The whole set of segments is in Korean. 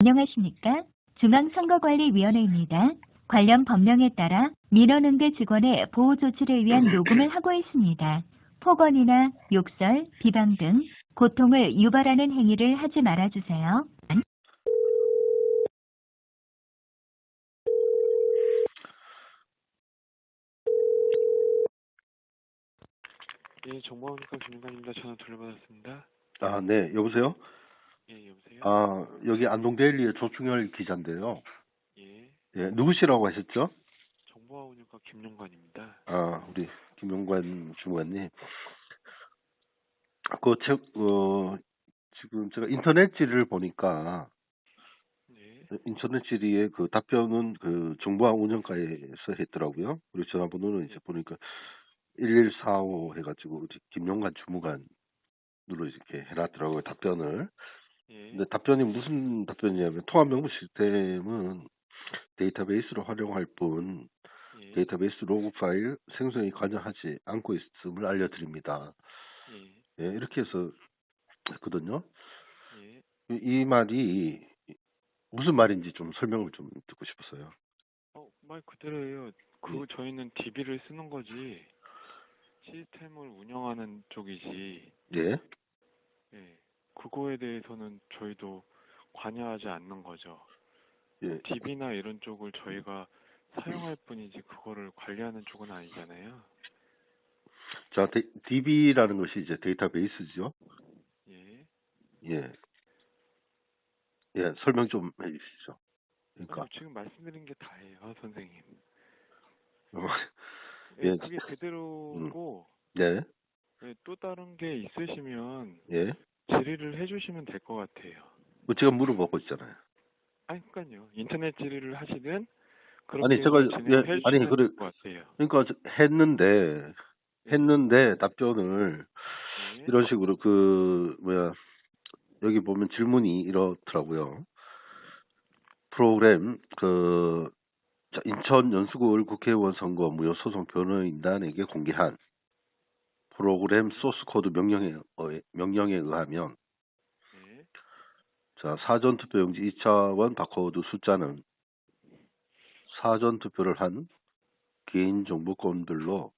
안녕하십니까? 중앙선거관리위원회입니다. 관련 법령에 따라 민원응대 직원의 보호 조치를 위한 녹음을 하고 있습니다. 폭언이나 욕설, 비방 등 고통을 유발하는 행위를 하지 말아주세요. 예, 정보원과 김윤관입니다. 전화 돌려받았습니다. 아, 네, 여보세요? 예, 여보세요? 아, 여기 안동데일리의 조충열 기자인데요. 예, 예, 누구시라고 하셨죠? 정보화 운영과 김용관입니다. 아, 우리 김용관 주무관님. 그, 책, 어, 지금 제가 인터넷 질을 보니까, 네, 인터넷 질의의 그 답변은 그 정보화 운영과에서 했더라고요. 그리고 전화번호는 이제 보니까 1145 해가지고, 우리 김용관 주무관으로 이렇게 해놨더라고요, 답변을. 예, 근데 답변이 무슨 답변이냐면 통합 명부 시스템은 데이터베이스로 활용할 뿐 예, 데이터베이스 로그 파일 생성에 관여하지 않고 있음을 알려드립니다. 예, 예, 이렇게 해서 했거든요. 예. 이, 이 말이 무슨 말인지 좀 설명을 좀 듣고 싶었어요. 어, 말 그대로예요. 그 저희는 DB를 쓰는 거지 시스템을 운영하는 쪽이지. 예, 예, 그거에 대해서는 저희도 관여하지 않는 거죠. 예, DB나 이런 쪽을 저희가 사용할 뿐이지 그거를 관리하는 쪽은 아니잖아요. 자, 데, DB라는 것이 이제 데이터베이스죠. 예. 예, 예, 설명 좀 해주시죠. 그러니까 아니, 지금 말씀드린 게 다예요, 선생님. 어, 예, 예. 그게 그대로고 네, 예, 또 다른 게 있으시면 예, 질의를 해주시면 될 것 같아요. 뭐 제가 물어보고 있잖아요. 아니, 그러니까요. 인터넷 질의를 하시든 아니, 제가- 예, 아니, 그래-. 그러니까 저- 했는데 했는데 답변을 예. 이런 식으로 그 뭐야 여기 보면 질문이 이렇더라고요. 프로그램 그 자, 인천 연수구을 국회의원 선거 무효 소송 변호인단에게 공개한 프로그램 소스 코드 명령에 어, 명령에 의하면 예. 자 사전 투표용지 2차원 바코드 숫자는 사전 투표를 한 개인 정보권들로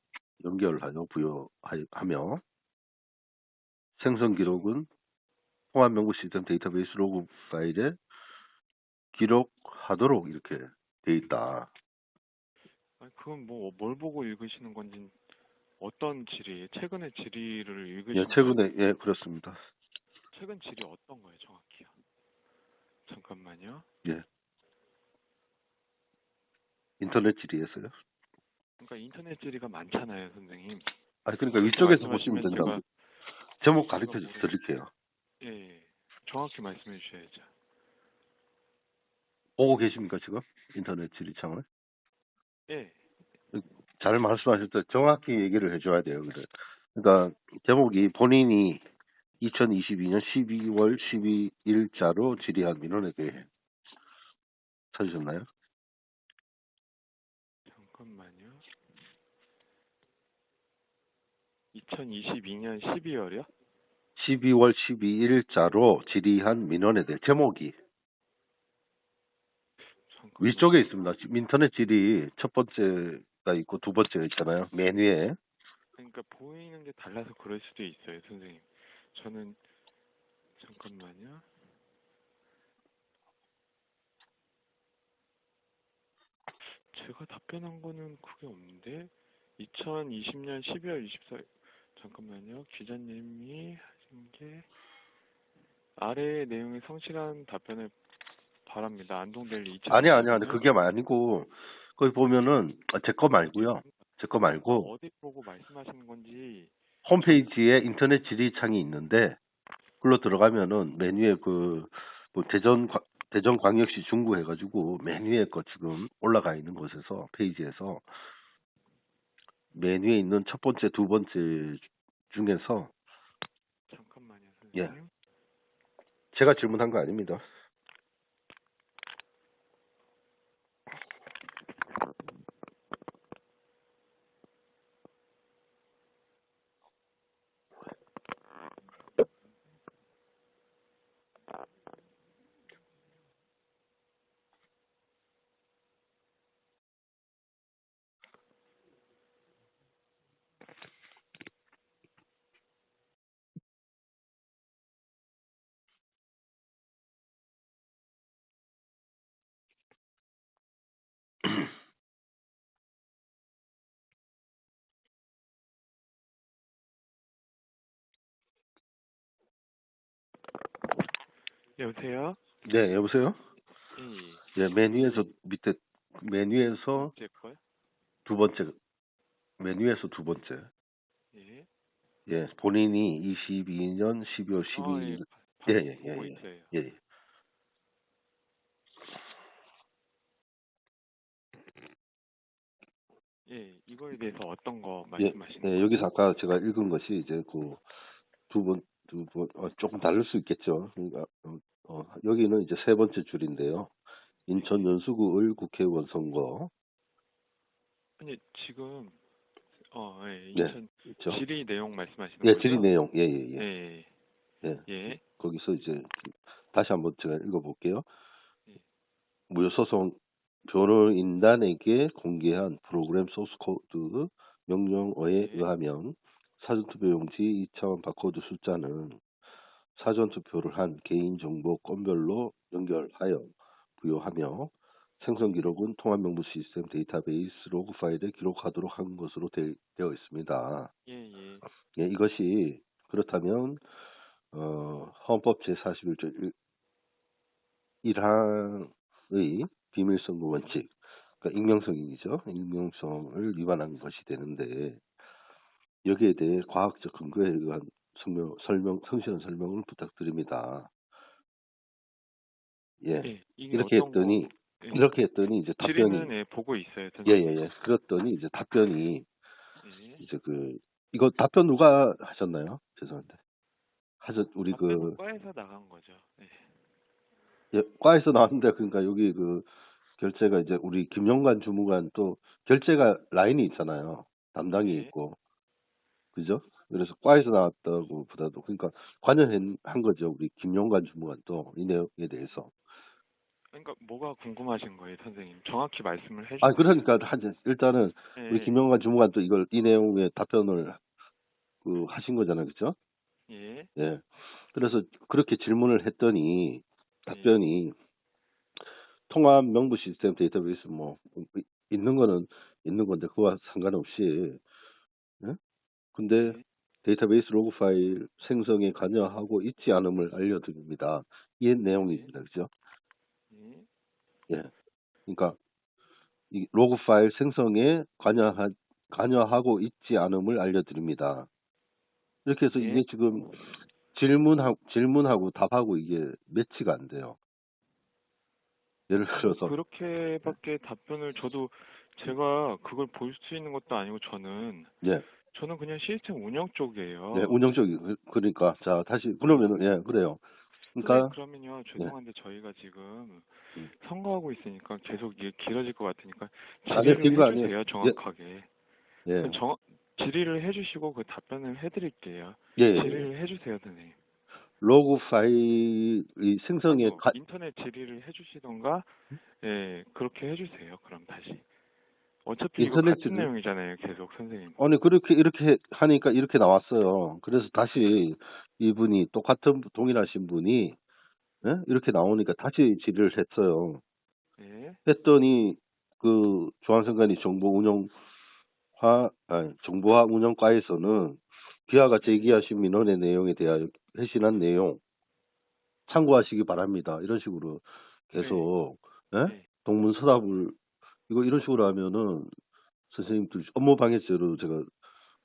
연결하여 부여하며 생성 기록은 통합 명부 시스템 데이터베이스 로그 파일에 기록하도록 이렇게 돼 있다. 아니, 그건 뭐 뭘 보고 읽으시는 건지 어떤 질의, 최근의 질의를 읽으시는 예, 최근에 예 그렇습니다. 최근 질의 어떤 거예요, 정확히요? 잠깐만요. 예. 인터넷 질의에서요. 그러니까 인터넷 질의가 많잖아요, 선생님. 아 그러니까 위쪽에서 말씀하시면 보시면 된다. 제가- 제목 가르쳐 모르- 드릴게요. 예, 예. 정확히 말씀해 주셔야죠. 보고 계십니까 지금 인터넷 질의창을? 예. 잘 말씀하셨죠. 정확히 얘기를 해줘야 돼요. 그래. 그러니까 제목이 본인이 2022년 12월 12일자로 질의한 민원에게 찾으셨나요? 잠깐만요. 2022년 12월이요? 12월 12일자로 질의한 민원에 대해 제목이 잠깐. 위쪽에 있습니다. 인터넷 질의 첫 번째 가 있고 두 번째가 있잖아요. 맨 위에. 그러니까 보이는 게 달라서 그럴 수도 있어요, 선생님. 저는 잠깐만요. 제가 답변한 거는 그게 없는데 2020년 12월 24일 잠깐만요. 기자님이 하신 게 아래의 내용의 성실한 답변을 바랍니다. 안동델리 2000 아니 아니 아니 그게 아니고 거기 보면은 제 거 말고요. 제 거 말고 어디 보고 말씀하시는 건지 홈페이지에 인터넷 질의창이 있는데 글로 들어가면은 맨 위에 그 뭐 대전 과- 대전 광역시 중구 해가지고 맨 위에 거 지금 올라가 있는 곳에서 페이지에서 맨 위에 있는 첫 번째 두 번째 중에서 잠깐만요, 예. 선생님. 제가 질문한 거 아닙니다. 여보세요? 네, 여보세요? 예, 예. 예, 메뉴에서 밑에 메뉴에서 제 거요? 두 번째 메뉴에서 두 번째. 예. 예, 본인이 22년 12월 아, 12일. 예. 예, 예, 예, 보고 예. 있어요. 예, 예. 예, 이거에 대해서 어떤 거 예, 말씀하시는 네, 거예요? 여기서 아까 제가 읽은 것이 이제 그 두 번, 두 번, 어, 조금 다를 수 있겠죠. 그러니까, 어, 어, 여기는 이제 세 번째 줄인데요. 인천 연수구 을 국회의원 선거. 아니, 지금 어, 예, 네, 인천 있죠. 질의 내용 말씀하시는 예, 거죠? 질의 내용. 예, 예, 예. 예. 예. 예. 거기서 이제 다시 한번 제가 읽어볼게요. 예. 무효소송 변호인단에게 공개한 프로그램 소스 코드 명령어에 예. 의하면 사전투표용지 2차원 바코드 숫자는 사전투표를 한 개인정보 건별로 연결하여 부여하며 생성 기록은 통합명부 시스템 데이터베이스 로그 파일에 기록하도록 한 것으로 되, 어 있습니다. 예, 예. 예, 이것이 그렇다면 어, 헌법 제41조 1항의 비밀선거 원칙, 그러니까 익명성이죠. 익명성을 위반한 것이 되는데 여기에 대해 과학적 근거에 의한 설명, 설명 성실한 설명을 부탁드립니다. 예, 예. 이게 이렇게 했더니 거, 예. 이렇게 했더니 이제 답변이 질의는 예, 보고 있어요. 예. 예, 예. 그랬더니 이제 답변이 예. 이제 그 이거 답변 누가 하셨나요? 죄송한데. 하셨 우리 그 과에서 나간 거죠. 예. 예, 과에서 나왔는데 그러니까 여기 그 결제가 이제 우리 김영관 주무관 또 결제가 라인이 있잖아요. 담당이 네. 있고 그죠? 그래서 과에서 나왔다고 보다도 그러니까 관여한 한 거죠. 우리 김영관 주무관 또이 내용에 대해서. 그러니까 뭐가 궁금하신 거예요, 선생님? 정확히 말씀을 해주세요. 아 그러니까 한 일단은 예. 우리 김영관 주무관 또 이걸 이 내용에 답변을 그 하신 거잖아요, 그죠? 예. 예. 그래서 그렇게 질문을 했더니 답변이 통합 명부 시스템 데이터베이스 뭐 이- 있는 거는 있는 건데 그와 상관없이 예? 근데 네. 데이터베이스 로그 파일 생성에 관여하고 있지 않음을 알려드립니다. 이 내용입니다. 그죠? 예. 예. 그러니까 이 로그 파일 생성에 관여하, 관여하고 있지 않음을 알려드립니다. 이렇게 해서 예. 이게 지금 질문하고 질문하고 답하고 이게 매치가 안 돼요. 예를 들어서 그렇게밖에 답변을 저도 제가 그걸 볼 수 있는 것도 아니고 저는 예, 저는 그냥 시스템 운영 쪽이에요. 네, 운영적이 그- 그러니까 자 다시 그러면은 예 그래요. 그러니까 그러면요 죄송한데 저희가 지금 음. 선거하고 있으니까 계속 이게 길어질 것 같으니까 질의를 긴거 아니에요. 해주세요 정확하게. 예, 그정 질의를 해주시고 그 답변을 해드릴게요. 예, 예. 질의를 해주세요 선생님. 로그 파일이 생성에 뭐 가, 인터넷 질의를 해주시던가 예 그렇게 해주세요. 그럼 다시. 어차피 인터넷 같은 질의? 내용이잖아요. 계속 선생님. 아니 그렇게 이렇게 하니까 이렇게 나왔어요. 그래서 다시 이분이 똑같은 동일하신 분이 예? 이렇게 나오니까 다시 질의를 했어요. 예. 했더니 그 중앙선관위 정보 운영화 아니, 정보화 운영과에서는 기아가 제기하신 민원의 내용에 대하여 회신한 내용 참고하시기 바랍니다. 이런 식으로 계속 예? 네. 동문서답을 이거 이런 식으로 하면은 선생님들 업무 방해죄로 제가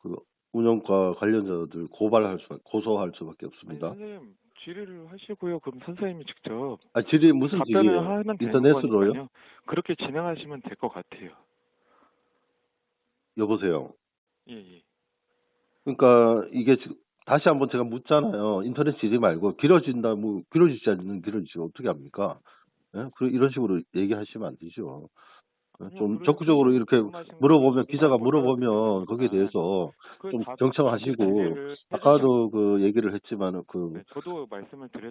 그 운영과 관련자들 고발할 수 고소할 수밖에 아니, 없습니다. 선생님 질의를 하시고요. 그럼 선생님이 직접 아 질의 무슨 답변을 질의예요? 하면 되는 인터넷으로요? 그렇게 진행하시면 될 것 같아요. 여보세요. 예, 예. 그러니까 이게 지금 다시 한번 제가 묻잖아요. 인터넷 질의 말고 길어진다, 뭐 길어지지 않는 길어지면 어떻게 합니까? 예? 그 이런 식으로 얘기하시면 안 되죠. 예, 좀 적극적으로 이렇게 궁금하신 물어보면 기자가 물어보면 거기에. 대해서 그좀 답- 경청하시고 답변을 아까도 그 얘기를 했지만 그 네.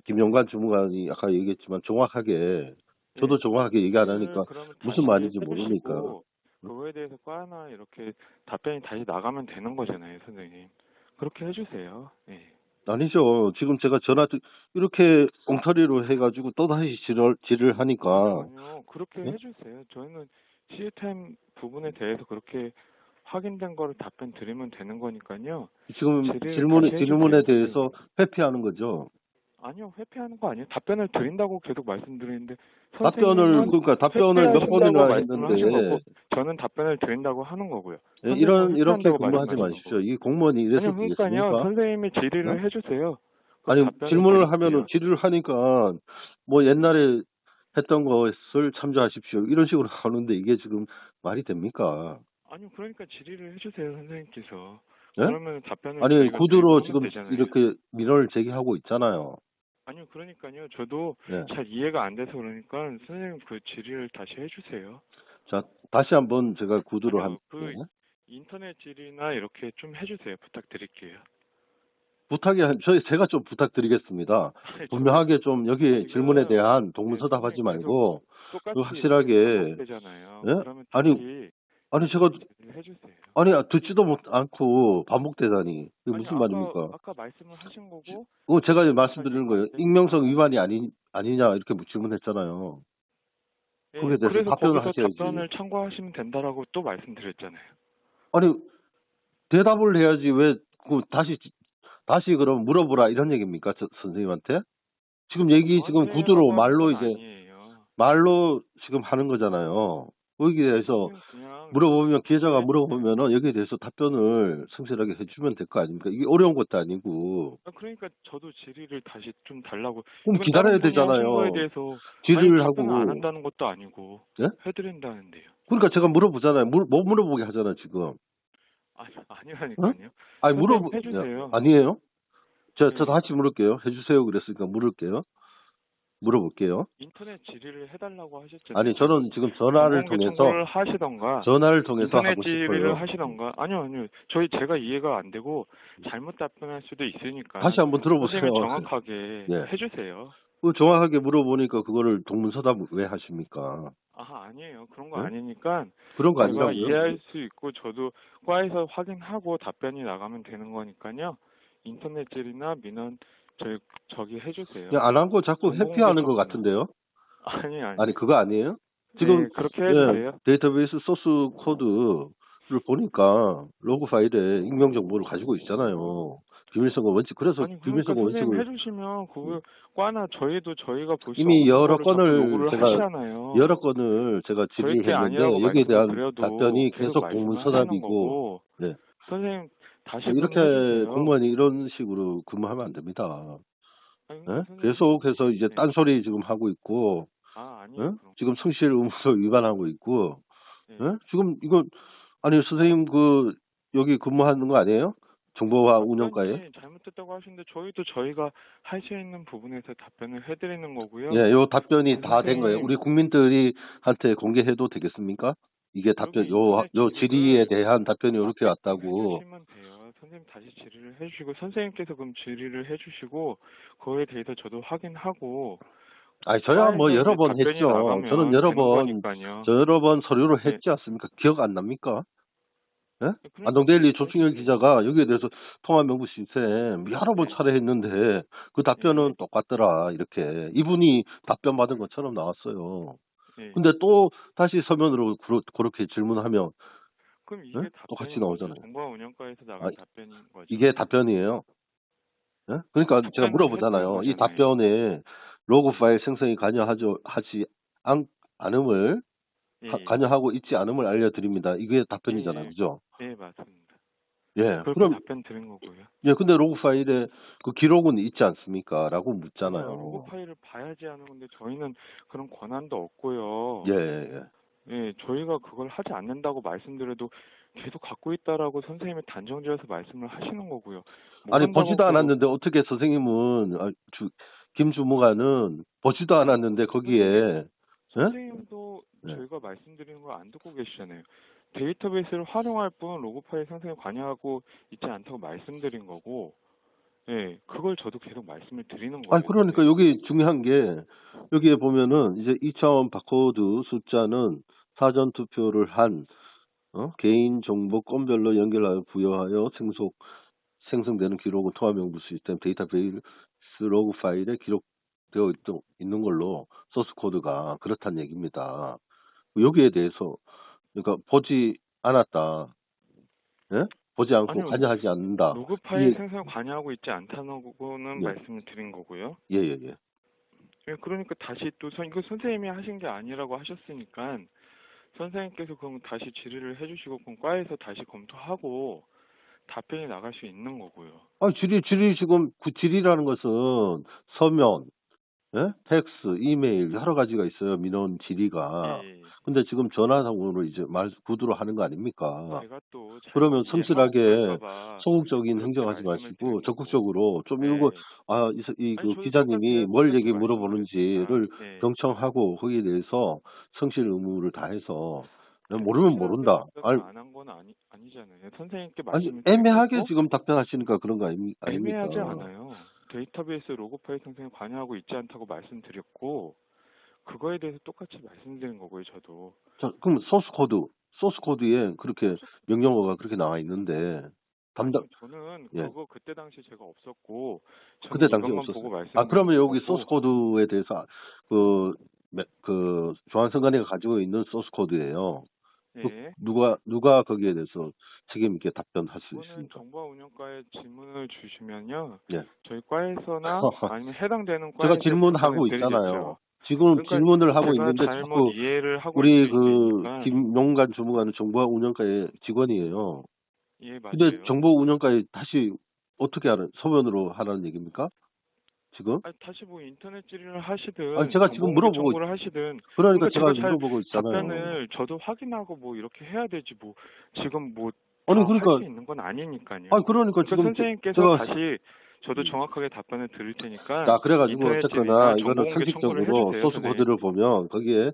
김영관 주무관이 아까 얘기했지만 정확하게 저도 정확하게 얘기 안 하니까 무슨 말인지 모르니까. 그거에 대해서 과나 이렇게 답변이 다시 나가면 되는 거잖아요, 선생님. 그렇게 해주세요. 예. 아니죠. 지금 제가 전화 드- 이렇게 엉터리로 해가지고 또 다시 질을 질을 하니까 아니요, 그렇게 네? 해주세요. 저희는 시스템 부분에 대해서 그렇게 확인된 거를 답변 드리면 되는 거니까요. 지금 질문에 질문에 대해서 회피하는 거죠. 아니요, 회피하는 거 아니에요. 답변을 드린다고 계속 말씀드리는데 답변을 그러니까 답변을 몇 번이나 했는데 저는 답변을 드린다고 하는 거고요. 예, 이런 이렇게 근무하지 마십시오. 이 공무원이 이래서 아니요, 그러니까요. 선생님이 질의를 네? 해주세요. 그 아니 질문을. 하면은 질의를 하니까 뭐 옛날에 했던 것을 참조하십시오. 이런 식으로 하는데 이게 지금 말이 됩니까? 아니요, 그러니까 질의를 해주세요, 선생님께서. 예? 그러면 답변을 아니 구두로 지금 되잖아요. 이렇게 민원을 제기하고 있잖아요. 아니요, 그러니까요. 저도 예. 잘 이해가 안 돼서 그러니까 선생님 그 질의를 다시 해주세요. 자 다시 한번 제가 구두로 아니요, 한그 인터넷 질의나 이렇게 좀 해주세요. 부탁드릴게요. 부탁이 한- 저희 제가 좀 부탁드리겠습니다. 아니, 분명하게 좀 여기 질문에 대한 네, 동문서답하지 선생님 말고 똑같이 그 확실하게 되잖아요. 예? 아니, 아니 제가. 아니 듣지도 못 않고 반복되다니 이게 아니, 무슨 아까, 말입니까? 아까 말씀을 하신 거고 그거 제가 말씀드리는 거예요. 익명성 위반이 아니 아니냐 이렇게 질문했잖아요. 예, 거기에 대해서 답변을 하셔야지. 답변을 참고하시면 된다라고 또 말씀드렸잖아요. 아니 대답을 해야지 왜 그 다시 다시 그럼 물어보라 이런 얘기입니까 저, 선생님한테? 지금 얘기 지금 구두로 말로 건 이제 아니에요. 말로 지금 하는 거잖아요. 거기에 대해서 물어보면 기자가 네. 물어보면은 여기에 대해서 답변을 성실하게 해주면 될 거 아닙니까? 이게 어려운 것도 아니고 아, 그러니까 저도 질의를 다시 좀 달라고. 그럼 기다려야 되잖아요. 대해서 질의를 하고 안 한다는 것도 아니고 예? 해드린다는데요. 그러니까 제가 물어보잖아요. 물, 못 물어보게 하잖아요 지금. 아니 아니라니까요. 아니 선생님 물어보 해주세요. 아니에요? 저, 저 네. 다시 물을게요. 해주세요. 그랬으니까 물을게요. 물어볼게요. 인터넷 질의를 해달라고 하셨잖아요. 아니, 저는 지금 전화를 통해서, 하시던가 전화를 통해서 인터넷 하고 질의를. 하시던가 아니요 아니요 저희 제가 이해가 안 되고 잘못 답변할 수도 있으니까 다시 한번 들어보세요. 정확하게 네. 해주세요. 그 정확하게 물어보니까 그거를 동문서답 왜 하십니까? 아 아니에요 그런 거 네? 아니니까 그런 거 아니라고요? 이해할 수 있고 저도 과에서 확인하고 답변이 나가면 되는 거니까요. 인터넷 질의나 민원 저희 저기 해주세요. 안 한 거 자꾸 회피하는 것. 같은데요? 아니 아니. 아니, 그거 아니에요? 네, 지금 그렇게 예. 데이터베이스 소스 코드를 보니까 로그 파일에 익명 정보를 가지고 있잖아요. 비밀선거 원칙. 그래서 아니 그러니까 원칙을 해주시면 그거 과나 저희도 저희가 볼수 이미 여러 건을 제가 하시잖아요. 여러 건을 제가 질의했는데 여기에 대한 답변이 계속 공문서답이고. 네. 선생님 다시 이렇게. 공무원이 이런 식으로 근무하면 안 됩니다. 아니, 예? 선생님, 계속해서 이제 네. 딴소리 지금 하고 있고 아 예? 아니요. 그럼. 지금 성실 의무서 위반하고 있고 네. 예? 지금 이거 아니 선생님 그 여기 근무하는 거 아니에요? 정보화 운영과에? 답변이 잘못됐다고 하시는데 저희도 저희가 할 수 있는 부분에서 답변을 해드리는 거고요. 예, 요 답변이 아, 다된 거예요. 우리 국민들이 한테 공개해도 되겠습니까? 이게 답변 요 요 질의에 대한 답변이 이렇게 왔다고. 선생님 다시 질의를 해주시고 선생님께서 그럼 질의를 해주시고 그거에 대해서 저도 확인하고 아니 저야 뭐 과에서 여러 번 했죠. 저는 여러 되는 번 거니까요. 저 여러 번 서류로 네. 했지 않습니까? 기억 안 납니까? 그러니까 안동데일리 조충현 기자가 여기에 대해서 통화 명부 시스템 여러 번 네. 차례 했는데 그 답변은 똑같더라 이렇게 이분이 답변 받은 것처럼 나왔어요. 예. 근데 또 다시 서면으로 그러- 그렇게 질문하면 그럼 이게 네? 답변인 똑같이? 나오잖아요. 정보화 운영과에서 나간 아, 답변인 거죠. 이게 답변이에요. 예? 그러니까 제가 물어보잖아요. 이. 답변에 로그 파일 생성이 관여하죠 하지 않, 않음을 예. 관여하고 있지 않음을 알려드립니다. 이게 답변이잖아요, 예, 예. 그죠? 예, 맞습니다. 예. 그럼 답변 드린 거고요. 예, 근데 로그 파일에 그 기록은 있지 않습니까? 라고 로그 묻잖아요. 파일을 봐야지 하는 건데 저희는 그런 권한도 없고요. 예, 예. 예, 저희가 그걸 하지 않는다고 말씀드려도 계속 갖고 있다라고 선생님이 단정지어서 말씀을 하시는 거고요. 못 아니, 보지도 않았는데 어떻게 선생님은, 아, 주, 김 주무관은 보지도 않았는데 거기에, 예? 선생님도 네. 저희가 말씀드리는 걸 안 듣고 계시잖아요. 데이터베이스를 활용할 뿐 로그 파일 생성에 관여하고 있지 않다고 말씀드린 거고, 예, 그걸 저도 계속 말씀을 드리는 거예요. 아니, 그러니까 여기 중요한 게, 여기에 보면은 이제 2차원 바코드 숫자는 사전 투표를 한, 어? 개인 정보 건별로 연결하여 부여하여 생속, 생성되는 기록은 통합 명부 시스템 데이터베이스 로그 파일에 기록 되어 있, 있는 걸로 소스 코드가 그렇다는 얘기입니다. 여기에 대해서, 그러니까 보지 않았다. 예? 보지 않고 아니요. 관여하지 않는다. 로그 파일 이- 생성에 관여하고 있지 않다는 거는 네. 말씀을 드린 거고요. 예, 예, 예. 예, 그러니까 다시 또 선, 이거 선생님이 하신 게 아니라고 하셨으니까 선생님께서 그럼 다시 질의를 해주시고 그럼 과에서 다시 검토하고 답변이 나갈 수 있는 거고요. 아, 질의, 질의 지금 그 질의라는 것은 서면, 예? 텍스, 이메일 여러 가지가 있어요. 민원 질의가. 예, 예. 근데 지금 전화상으로 이제 말 구두로 하는 거 아닙니까? 제가 또 그러면 성실하게 소극적인 행정하지 마시고. 적극적으로 좀 네. 이거 아, 이, 서- 이 아니, 그 저도 기자님이. 뭘 얘기. 물어보는지를 네. 경청하고 거기에 대해서 성실 의무를 다해서 모르면 모른다. 아니, 안한 건 아니 아니잖아요. 선생님께 아니 말씀을 애매하게 지금 답변하시니까 그런 거 아닙니- 아닙니까? 애매하지 않아요. 데이터베이스 로그 파일 생성에 관여하고 있지 않다고 말씀드렸고 그거에 대해서 똑같이 말씀드린 거고요. 저도 자, 그럼 소스 코드, 소스 코드에 그렇게 명령어가 그렇게 나와 있는데 담당 저는 예. 그거 그때 당시 제가 없었고 그때 당시 없었어요. 보고 말씀 아 그러면 여기 소스 코드에 대해서 그, 매- 그 중앙선관위가 가지고 있는 소스 코드예요. 그 예. 누가 누가 거기에 대해서 책임 있게 답변할 수 있습니까? 정보화 운영과에 질문을 주시면요. 예. 저희 과에서나 아니면 해당되는 과에 제가 질문하고 있잖아요. 지금 그러니까 질문을 하고 있는데 자꾸 하고 우리 그. 김용관 주무관은 정보화 운영과의 직원이에요. 예, 맞아요. 근데 정보 운영과에 다시 어떻게 하는 서면으로 하라는 얘기입니까? 지금? 아니, 다시 뭐 인터넷 질의를 하시든 아니, 제가 지금 정보 물어보고 청구를 하시든 그러니까 그러니까 제가 물어보고 있잖아요. 답변을 저도 확인하고 뭐 이렇게 해야 되지 뭐 지금 뭐 아니 다 그러니까 할 수 있는 건 아니니까요. 아니 그러니까 그러니까 지금 선생님께서 제가 다시 저도 정확하게 답변을 드릴 테니까 자 그래가지고 어쨌거나 이거는 상식적으로 소스. 코드를 보면 거기에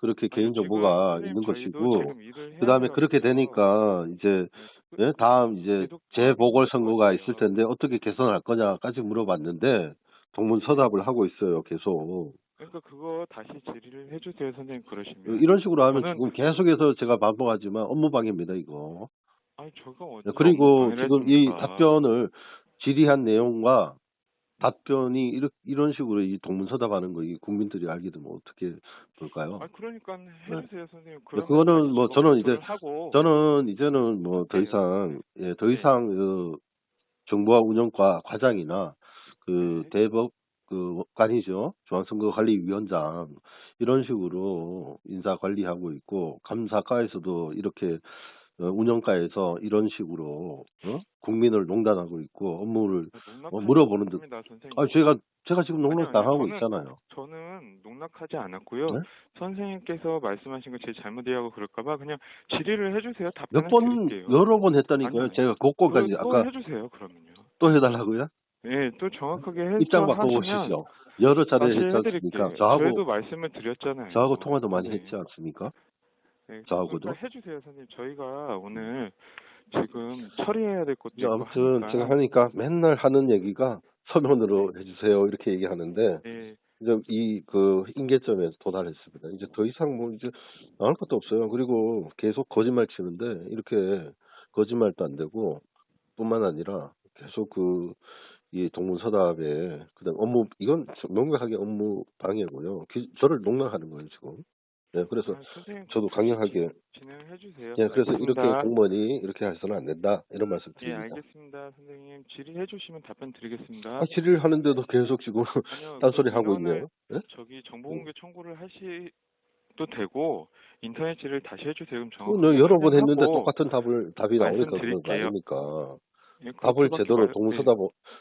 그렇게 개인 정보가 있는 것이고 그 다음에 돼요. 그렇게 되니까 이제 네, 예, 다음 이제 계속 재보궐 선거가 있을. 텐데 어떻게 개선할 거냐까지 물어봤는데 동문서답을 하고 있어요 계속 그러니까 그거 다시 질의를 해주세요 선생님 그러시면 이런 식으로 하면 저는- 지금 계속해서 제가 반복하지만 업무방해입니다 이거 아니 저가 어디 네, 그리고 지금 이 했습니까? 답변을 질의한 내용과 답변이 이렇, 이런 식으로 이 동문서답하는 거 이 국민들이 알게 되면 어떻게 볼까요? 아 그러니까 해주세요 선생님. 네, 그러면 그거는 뭐 저거 저는 이제 하고 저는 이제는 뭐더 네. 이상 예, 더 네. 이상 그 정보화 운영과 과장이나 그 네. 대법 그 관이죠 중앙선거관리위원장 이런 식으로 인사 관리하고 있고 감사과에서도 이렇게 어, 운영과에서 이런 식으로 어? 국민을 농단하고 있고 업무를 농락하지 어, 물어보는 듯. 아 제가 제가 지금 농락. 당하고 저는- 있잖아요. 저는 농락하지 않았고요. 네? 선생님께서 말씀하신 거 제 잘못 이해하고 그럴까봐 그냥 질의를 해주세요. 답변을 몇번 드릴게요. 여러 번 했다니까요. 아니요. 제가 또 아까 해주세요 그러면요. 또 해달라고요? 네, 또 정확하게 입장 바꿔보시죠. 여러 차례 했지. 않습니까? 저하고 말씀을 드렸잖아요. 저하고 통화도 많이 네. 했지 않습니까? 네, 저하고도? 해주세요, 선생님. 저희가 오늘 지금 처리해야 될 것도 있고 아무튼 하니까. 제가 하니까 맨날 하는 얘기가 서면으로 해주세요 이렇게 얘기하는데 네, 이제 이그 인계점에 도달했습니다. 이제 더 이상 뭐 이제 나올 것도 없어요. 그리고 계속 거짓말 치는데 이렇게 거짓말도 안 되고 뿐만 아니라 계속 그 이 동문서답에 그다음 업무 이건 명백하게 업무 방해고요. 기- 저를 농락하는 거예요 지금. 네, 그래서 아, 저도 강력하게 진행해 주세요. 예, 그래서 이렇게 알겠습니다. 공무원이 이렇게 해서는 안 된다 이런 말씀 예, 드립니다. 알겠습니다, 선생님. 질의해 주시면 답변 드리겠습니다. 아, 질의를 하는데도 계속 지금 아니요, 딴소리 그 하고 있네요. 예? 저기 정보공개 청구를 하시 도 되고 인터넷 질의를 다시 해주세요. 그럼 그 정확하게 너 여러 번 했는데 똑같은 답을 답이 나오니까 그런 거. 아닙니까? 예, 답을 제대로 말- 동문서답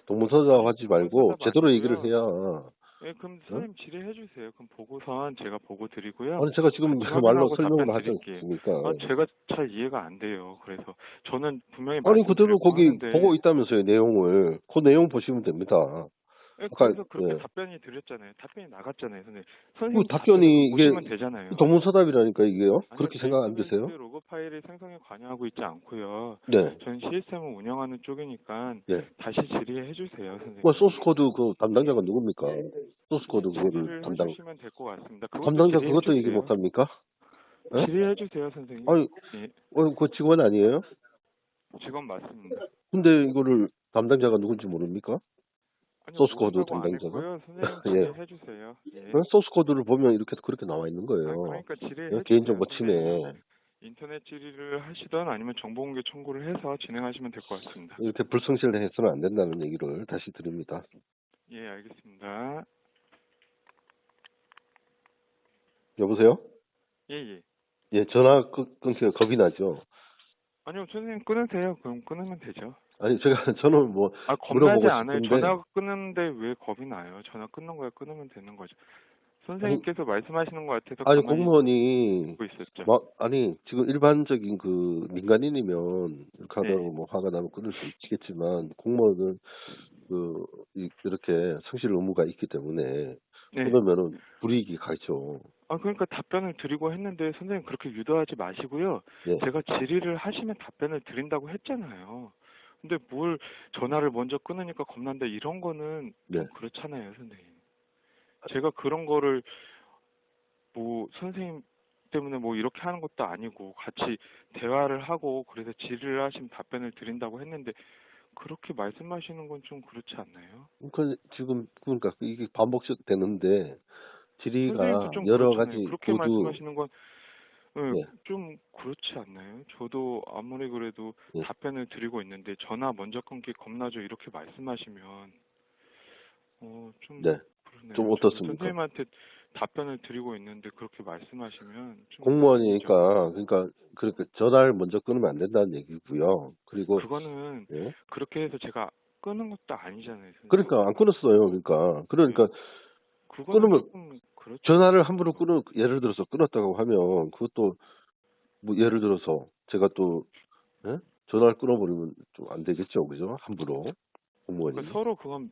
동문서답 하지 말고 제대로 얘기를. 해야. 예, 예, 그럼 선생님 질의해 주세요. 그럼 보고선 제가 보고 드리고요. 아니 제가 지금 말로 설명을 하지. 않습니까? 아, 제가 잘 이해가 안 돼요. 그래서 저는 분명히 아니 그대로 거기 보고 있다면서요 내용을 그 내용 보시면 됩니다. 예, 아까, 그래서 그렇게 예. 답변이 드렸잖아요. 답변이 나갔잖아요, 선생님. 그 답변이 이게 되잖아요. 동문서답이라니까 이게요. 아니요, 그렇게 생각 안 드세요? 로그 파일의 생성에 관여하고 있지 않고요. 네. 전 시스템을 운영하는 쪽이니까 네. 다시 질의해 주세요, 선생님. 그 소스 코드 그 담당자가 누굽니까? 소스 코드 그거를 질의를 담당 해주시면 될 것 같습니다. 담당자 그것도 얘기. 못 합니까? 예? 질의해 주세요, 선생님. 아니, 예, 어, 그 직원 아니에요? 직원 맞습니다. 근데 이거를 담당자가 누군지 모릅니까? 소스 코드 담당자가? 예. 질의해 주세요. 예. 어? 소스 코드를 보면 이렇게 그렇게 나와 있는 아, 거예요. 그러니까 질의해 예. 개인정보 침해. 인터넷 질의를 하시던 아니면 정보공개 청구를 해서 진행하시면 될 것 같습니다. 이렇게 불성실해서는 안 된다는 얘기를 다시 드립니다. 예, 알겠습니다. 여보세요? 예, 예. 예, 전화 끊, 끊기가 겁이 나죠. 아니요, 선생님 끊으세요. 그럼 끊으면 되죠. 아니, 제가, 저는 뭐, 아, 겁나지 않아요. 싶은데. 전화 끊는데 왜 겁이 나요? 전화 끊는 거야 끊으면 되는 거죠. 선생님께서 말씀하시는 것 같아서 아니, 공무원이. 막, 아니, 지금 일반적인 그, 민간인이면, 이렇게 하다가 네. 뭐, 화가 나면 끊을 수 있겠지만, 공무원은, 그, 이- 이렇게 성실 의무가 있기 때문에, 네. 그러면은 불이익이 가죠. 아, 그러니까 답변을 드리고 했는데 선생님 그렇게 유도하지 마시고요. 예. 제가 질의를 하시면 답변을 드린다고 했잖아요. 근데 뭘 전화를 먼저 끊으니까 겁난다 이런 거는 좀 네. 그렇잖아요, 선생님. 제가 그런 거를 뭐 선생님 때문에 뭐 이렇게 하는 것도 아니고 같이 대화를 하고 그래서 질의를 하시면 답변을 드린다고 했는데 그렇게 말씀하시는 건 좀 그렇지 않나요? 그, 지금, 그러니까 이게 반복적 되는데, 질의가 좀 여러 그렇잖아요. 가지 그렇게 모두, 말씀하시는 건 예, 네. 좀 그렇지 않나요? 저도 아무리 그래도 네. 답변을 드리고 있는데 전화 먼저 끊기 겁나죠 이렇게 말씀하시면 어좀 네. 그러네요. 좀 어떻습니까? 선생님한테 답변을 드리고 있는데 그렇게 말씀하시면 좀 공무원이니까, 그러니까, 그러니까 전화를 먼저 끊으면 안 된다는 얘기고요. 그리고, 그거는 예? 그렇게 해서 제가 끊은 것도 아니잖아요. 선생님. 그러니까 안 끊었어요. 그러니까, 그러니까 그거는 끊으면 그렇죠. 전화를 함부로 끊어, 예를 들어서 끊었다고 하면, 그것도, 뭐, 예를 들어서, 제가 또, 예? 전화를 끊어버리면 좀 안 되겠죠. 그죠? 함부로. 공무원이. 그러니까 서로 그건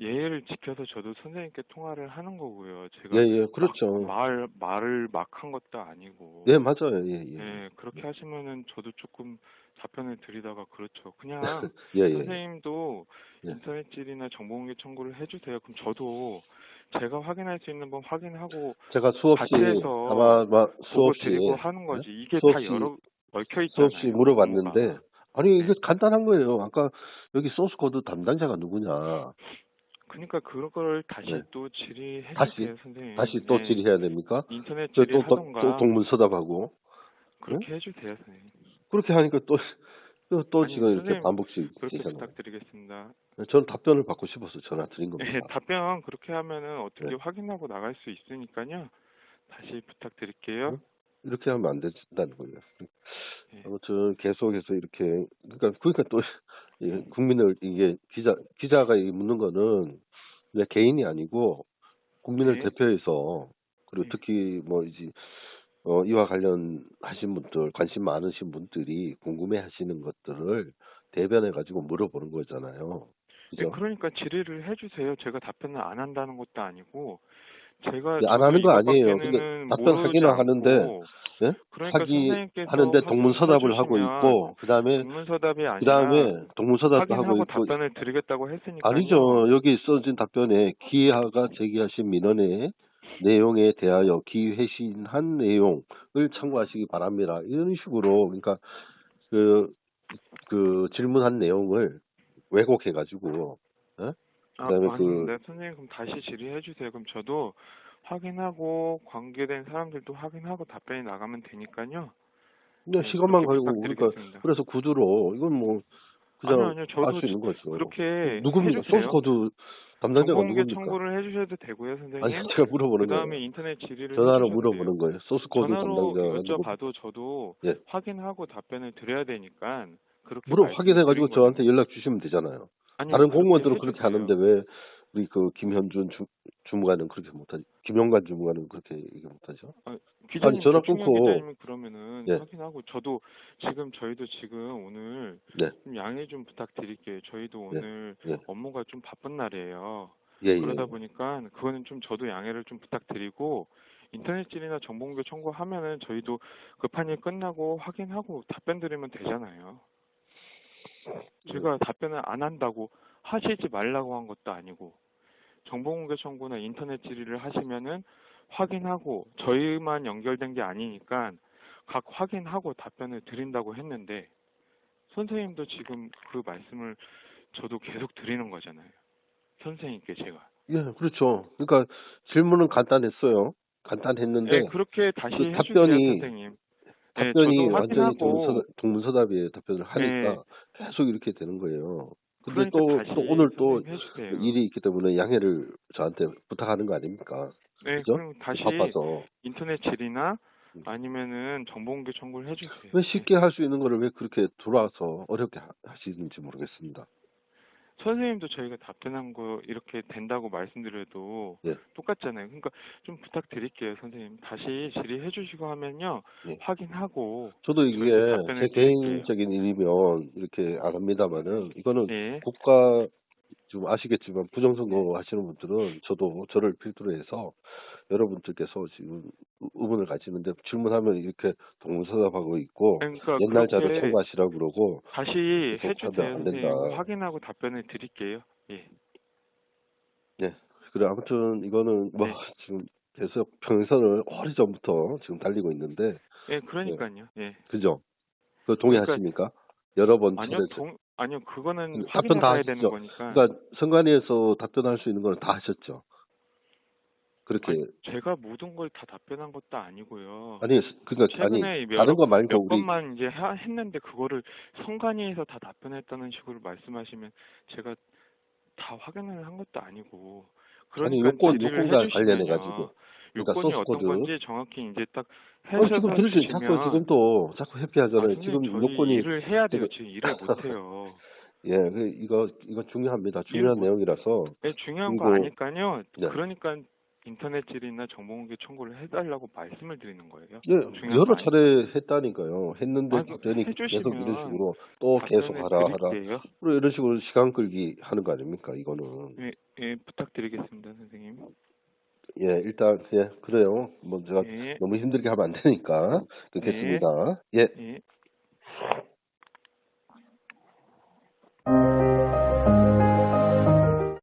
예의를 지켜서 저도 선생님께 통화를 하는 거고요. 제가 예, 예, 그렇죠. 막 말 말을 막 한 것도 아니고. 예, 맞아요. 예, 예. 예, 그렇게 하시면은 저도 조금 답변을 드리다가 그렇죠. 그냥 예, 예. 선생님도 예. 인터넷 질의나 정보공개 청구를 해주세요. 그럼 저도 제가 확인할 수 있는 건 확인하고 제가 수없이, 아마, 아마 수없이, 드리고 하는 거지. 이게 다 수없이- 여러 얽혀 있잖아요. 수없이 물어봤는데. 아니, 이게 간단한 거예요. 아까 여기 소스 코드 담당자가 누구냐. 그러니까 그걸 다시 네. 또 질의해 다시- 선생님. 다시 또 네. 질의해야 됩니까? 인터넷 저 질의 또, 또, 하던가 또 동문서답하고. 그렇게 해주세요, 선생님. 그렇게 하니까 또, 또, 또 아니, 지금 이렇게 반복씩 그렇게. 부탁드리겠습니다. 저는 답변을 받고 싶어서 전화 드린 겁니다. 네, 답변 그렇게 하면은 어떻게 네. 확인하고 나갈 수 있으니까요. 다시 부탁드릴게요. 응? 이렇게 하면 안 된다는 거예요. 네. 아무튼 계속해서 이렇게 그러니까 그러니까 또 이 국민을 이게 기자 기자가 이 묻는 거는 그냥 개인이 아니고 국민을 네. 대표해서 그리고 네. 특히 뭐 이제 어 이와 관련하신 분들 관심 많으신 분들이 궁금해 하시는 것들을 대변해 가지고 물어보는 거잖아요. 네, 그죠? 그러니까 질의를 해주세요. 제가 답변을 안 한다는 것도 아니고 제가 네, 안 하는 거 아니에요. 근데 답변 하기는 모르지 하는데, 예? 그러니까 하기 하는데 동문서답을 하고 있고 그다음에 그다음에 동문서답도 하고 있고 답변을 드리겠다고 했으니까 아니죠. 여기 써진 답변에 기하가 제기하신 민원의 내용에 대하여 기회신한 내용을 참고하시기 바랍니다. 이런 식으로 그러니까 그, 그 질문한 내용을 왜곡해 가지고 아, 그다음에 그- 아닙니다. 선생님 그럼 다시 질의해 주세요. 그럼 저도 확인하고 관계된 사람들도 확인하고 답변이 나가면 되니까요. 그냥 네, 시간만 걸고 그러니까. 그래서 구두로 이건 뭐 그냥 아니요, 아니요. 저도 알수 있는 거죠. 그렇게 누굽니까? 소스 코드 담당자가 누굽니까? 청구를 해주셔도 되고요, 선생님. 아니 제가 물어보는 그 거예요. 다음에 인터넷 질의를 전화로 물어보는 돼요. 거예요. 소스 코드 전화로 담당자가 누구? 여쭤봐도 저도 예. 확인하고 답변을 드려야 되니까 물어 말씀을 확인해가지고 저한테. 연락 주시면 되잖아요. 아니요, 다른 그렇게 공무원들은 그렇게. 하는데 왜 우리 그 김현준 주, 주무관은 그렇게 못하지? 김영관 주무관은 그렇게 얘기 못하죠? 기자님, 전화 조충현 끊고- 기자님은 그러면은 예. 확인하고 저도 지금 저희도 지금 오늘 네, 좀 양해 좀 부탁드릴게요. 저희도 네, 오늘 예. 업무가 좀 바쁜 날이에요. 예, 예. 그러다 보니까 그거는 좀 저도 양해를 좀 부탁드리고 인터넷 질이나 정보공개 청구하면은 저희도 급한 일 끝나고 확인하고 답변 드리면 되잖아요. 제가 답변을 안 한다고 하시지 말라고 한 것도 아니고 정보공개 청구나 인터넷 질의를 하시면은 확인하고 저희만 연결된 게 아니니까 각 확인하고 답변을 드린다고 했는데 선생님도 지금 그 말씀을 저도 계속 드리는 거잖아요. 선생님께 제가. 예, 그렇죠. 그러니까 질문은 간단했어요. 간단했는데 네, 그렇게 다시 그 해주세요, 답변이- 선생님. 네, 답변이 저도 완전히 동문서답, 동문서답에 답변을 하니까 네. 계속 이렇게 되는 거예요. 근데 그러니까 또, 또 오늘 또 해주세요. 일이 있기 때문에 양해를 저한테 부탁하는 거 아닙니까? 네, 그죠? 그럼 다시 바빠서. 인터넷 질이나 음. 아니면은 정보공개 청구를 해주세요. 왜 쉽게 할 수 있는 거를 왜 그렇게 돌아와서 어렵게 하- 하시는지 모르겠습니다. 선생님도 저희가 답변한 거 이렇게 된다고 말씀드려도 예. 똑같잖아요. 그러니까 좀 부탁드릴게요, 선생님. 다시 질의해 주시고 하면요. 예. 확인하고 저도 이게 제. 개인적인 일이면 이렇게 안 합니다만은 이거는 예. 국가 좀 아시겠지만 부정선거 하시는 분들은 저도 저를 필두로 해서 여러분들께서 지금 의- 의문을 가지는데 질문하면 이렇게 동문서답하고 있고 그러니까 옛날 자료 청구하시라고 그러고 다시 선생님. 된다. 확인하고 답변을 드릴게요. 예. 예 그래 아무튼 이거는 뭐 네. 지금 계속 평선을 오래전부터 지금 달리고 있는데 예, 그러니까요. 예. 그죠? 그 동의하십니까? 여러 번 아니요, 동 아니요, 그거는 음, 답변 다 확인해봐야 되는. 거니까. 그러니까 선관위에서 답변할 수 있는 건다 하셨죠. 그렇게 아니, 제가 모든 걸 다 답변한 것도 아니고요. 아니 그러니까 아니 최근에 몇, 다른 거 말고 몇 우리 번만 이제 하- 했는데 그거를 선관위에서 다 답변했다는 식으로 말씀하시면 제가 다 확인을 한 것도 아니고 아니, 그러니까 요건- 요건과 해주시면요. 관련해 가지고. 그러니까 요건이 소스 어떤 코드. 건지 정확히 이제 딱 어, 해서 지금 들으시 자꾸 지금 또 자꾸 회피하잖아요. 아, 지금 요건이 일을 해야 돼요. 지금- 일을 못 해요. 예, 그 이거 이거 중요합니다. 중요한 뭐- 내용이라서 네, 중요한 거 그리고- 아니까요. 네. 그러니까 인터넷 질의나 정보공개 청구를 해달라고 말씀을 드리는 거예요. 예, 여러. 차례 했다니까요. 했는데 아니, 답변이 계속 이런 식으로 또 계속 하라 하라. 드릴게요. 그리고 이런 식으로 시간 끌기 하는 거 아닙니까? 이거는. 예, 예, 부탁드리겠습니다, 선생님. 예, 일단 예, 그래요. 뭐 제가 예, 너무 힘들게 하면 안 되니까 끊겠습니다. 예. 예.